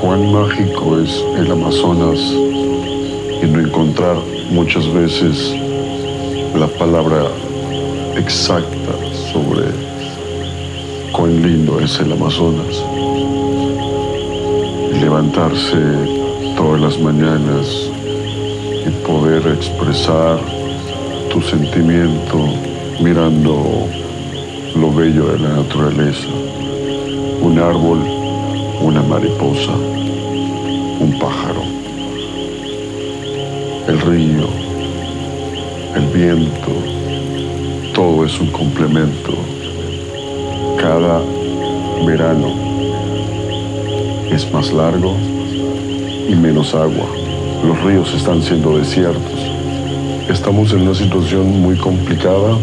cuán mágico es el Amazonas y no encontrar muchas veces la palabra exacta sobre cuán lindo es el Amazonas. levantarse todas las mañanas y poder expresar tu sentimiento mirando lo bello de la naturaleza. Un árbol, una mariposa, un pájaro, el río, el viento, todo es un complemento. Cada verano es más largo y menos agua. Los ríos están siendo desiertos. Estamos en una situación muy complicada.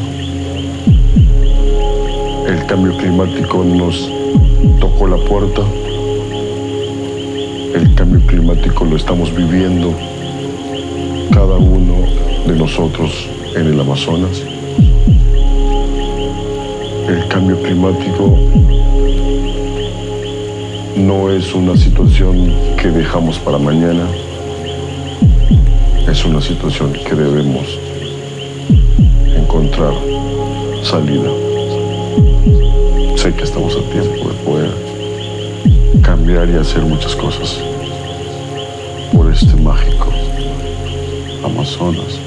El cambio climático nos tocó la puerta. El cambio climático lo estamos viviendo cada uno de nosotros en el Amazonas. El cambio climático no es una situación que dejamos para mañana, es una situación que debemos encontrar salida. Sé que estamos a tiempo de poder cambiar y hacer muchas cosas por este mágico Amazonas.